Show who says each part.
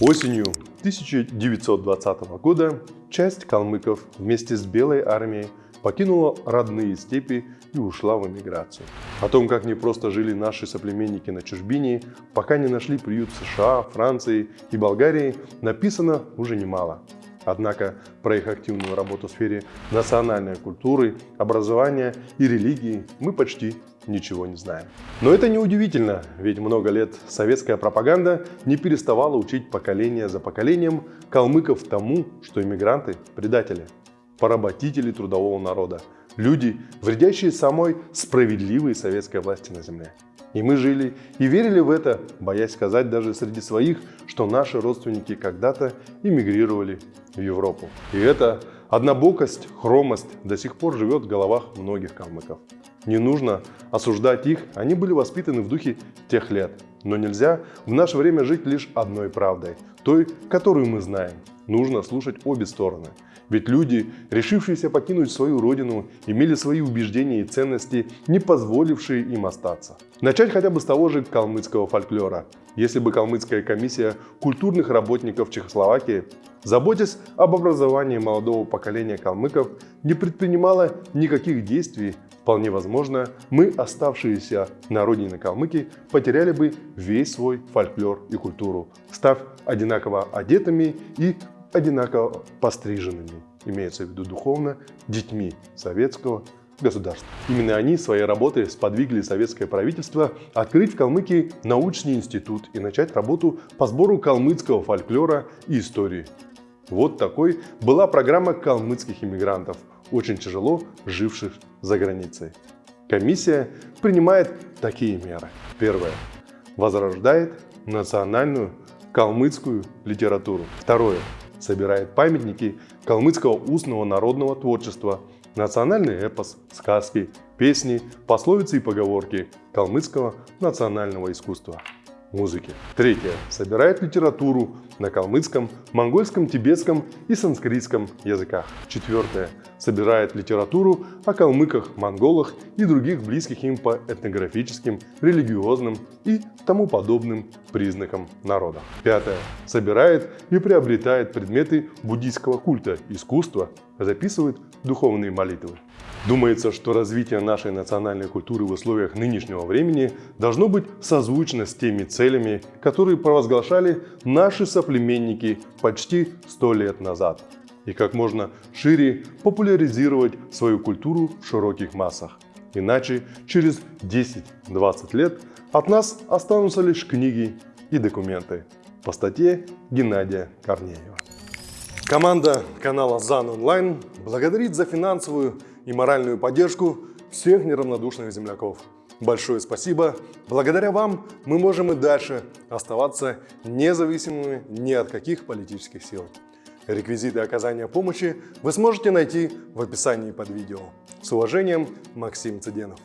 Speaker 1: Осенью 1920 года часть калмыков вместе с Белой армией покинула родные степи и ушла в эмиграцию. О том, как не просто жили наши соплеменники на чужбине, пока не нашли приют США, Франции и Болгарии, написано уже немало. Однако про их активную работу в сфере национальной культуры, образования и религии мы почти ничего не знаем. Но это не удивительно, ведь много лет советская пропаганда не переставала учить поколение за поколением калмыков тому, что иммигранты – предатели, поработители трудового народа, люди, вредящие самой справедливой советской власти на земле. И мы жили и верили в это, боясь сказать даже среди своих, что наши родственники когда-то эмигрировали в Европу. И эта однобокость, хромость до сих пор живет в головах многих калмыков. Не нужно осуждать их, они были воспитаны в духе тех лет. Но нельзя в наше время жить лишь одной правдой, той, которую мы знаем. Нужно слушать обе стороны. Ведь люди, решившиеся покинуть свою родину, имели свои убеждения и ценности, не позволившие им остаться. Начать хотя бы с того же калмыцкого фольклора. Если бы калмыцкая комиссия культурных работников Чехословакии, заботясь об образовании молодого поколения калмыков, не предпринимала никаких действий, вполне возможно, мы, оставшиеся на родине калмыки, потеряли бы весь свой фольклор и культуру, став одинаково одетыми и одинаково постриженными, имеется в виду духовно, детьми советского государства. Именно они своей работой сподвигли советское правительство открыть в Калмыкии научный институт и начать работу по сбору калмыцкого фольклора и истории. Вот такой была программа калмыцких иммигрантов, очень тяжело живших за границей. Комиссия принимает такие меры. Первое. Возрождает национальную калмыцкую литературу. Второе собирает памятники калмыцкого устного народного творчества, национальный эпос, сказки, песни, пословицы и поговорки калмыцкого национального искусства музыки. Третье. Собирает литературу на калмыцком, монгольском, тибетском и санскритском языках. Четвертое. Собирает литературу о калмыках, монголах и других близких им по этнографическим, религиозным и тому подобным признакам народа. Пятое. Собирает и приобретает предметы буддийского культа, искусства, записывает духовные молитвы. Думается, что развитие нашей национальной культуры в условиях нынешнего времени должно быть созвучно с теми целями, которые провозглашали наши соплеменники почти сто лет назад. И как можно шире популяризировать свою культуру в широких массах. Иначе через 10-20 лет от нас останутся лишь книги и документы. По статье Геннадия Корнеева. Команда канала ЗАН Онлайн благодарит за финансовую и моральную поддержку всех неравнодушных земляков. Большое спасибо. Благодаря вам мы можем и дальше оставаться независимыми ни от каких политических сил. Реквизиты оказания помощи вы сможете найти в описании под видео. С уважением, Максим Цыденов.